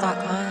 com.